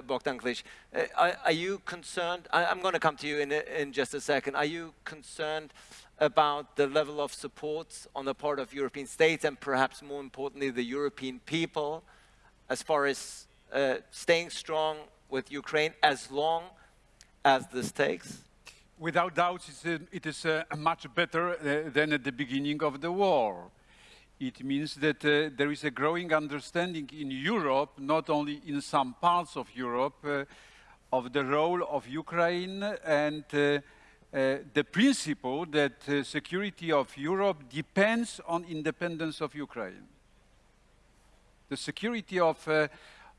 Bogdan Klich. Uh, are, are, you concerned? I, am going to come to you in, in just a second. Are you concerned about the level of support on the part of European states and perhaps more importantly the European people as far as uh, staying strong with Ukraine as long as this takes? Without doubt, it is uh, much better uh, than at the beginning of the war. It means that uh, there is a growing understanding in Europe, not only in some parts of Europe, uh, of the role of Ukraine and uh, uh the principle that uh, security of Europe depends on independence of Ukraine. The security of, uh,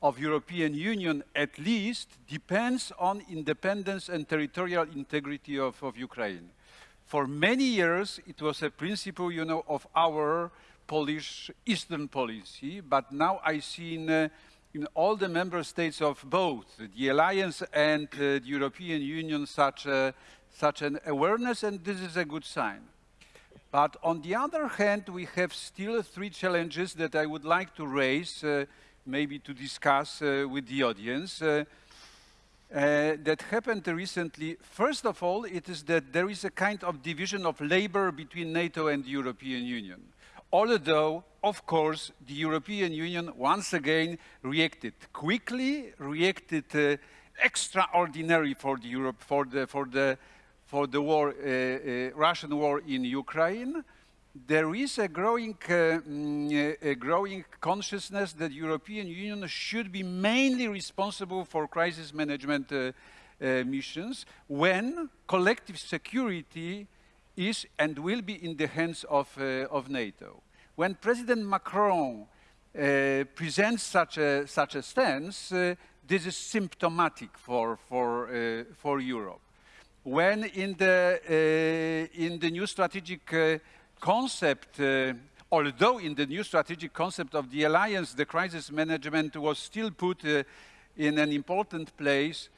of European Union, at least, depends on independence and territorial integrity of, of Ukraine. For many years, it was a principle, you know, of our Polish Eastern policy, but now I see in, uh, in all the member states of both the Alliance and uh, the European Union such, uh, such an awareness, and this is a good sign. But on the other hand, we have still three challenges that I would like to raise, uh, maybe to discuss uh, with the audience. Uh, uh, that happened recently. First of all, it is that there is a kind of division of labor between NATO and the European Union although, of course, the European Union once again reacted quickly, reacted uh, extraordinary for the Europe for the for the for the war, uh, uh, Russian war in Ukraine. There is a growing, uh, mm, a growing consciousness that European Union should be mainly responsible for crisis management missions when collective security is and will be in the hands of, uh, of NATO. When President Macron uh, presents such a, such a stance, uh, this is symptomatic for, for, uh, for Europe. When in the, uh, in the new strategic uh, concept, although in the new strategic concept of the alliance, the crisis management was still put in an important place,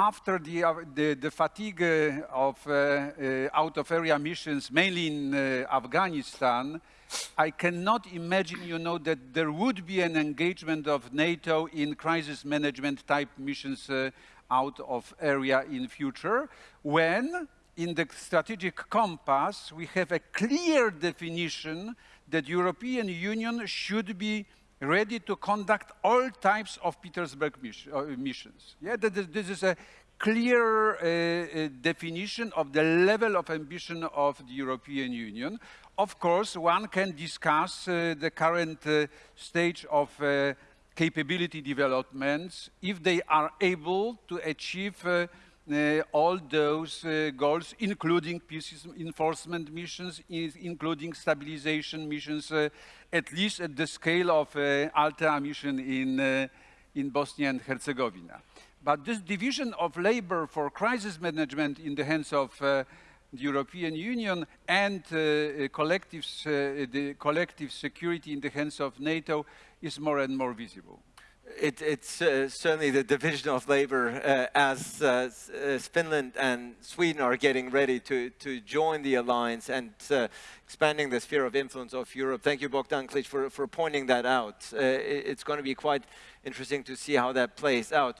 after the, uh, the, the, fatigue uh, of uh, uh, out-of-area missions, mainly in Afghanistan, I cannot imagine, you know, that there would be an engagement of NATO in crisis management type missions out of area in future, when in the strategic compass we have a clear definition that European Union should be ready to conduct all types of Petersberg uh, missions. Yeah, this is a clear uh, uh, definition of the level of ambition of the European Union. Of course, one can discuss uh, the current uh, stage of uh, capability developments if they are able to achieve all those uh, goals, including peace enforcement missions, including stabilization missions, uh, at least at the scale of Althea mission in, in Bosnia and Herzegovina. But this division of labor for crisis management in the hands of the European Union and uh, collective, uh, the collective security in the hands of NATO is more and more visible it, it's uh, certainly the division of labor uh, as, uh, as, Finland and Sweden are getting ready to, to join the alliance and uh, expanding the sphere of influence of Europe. Thank you, Bogdan Klich, for, for pointing that out. Uh, it, it's going to be quite interesting to see how that plays out.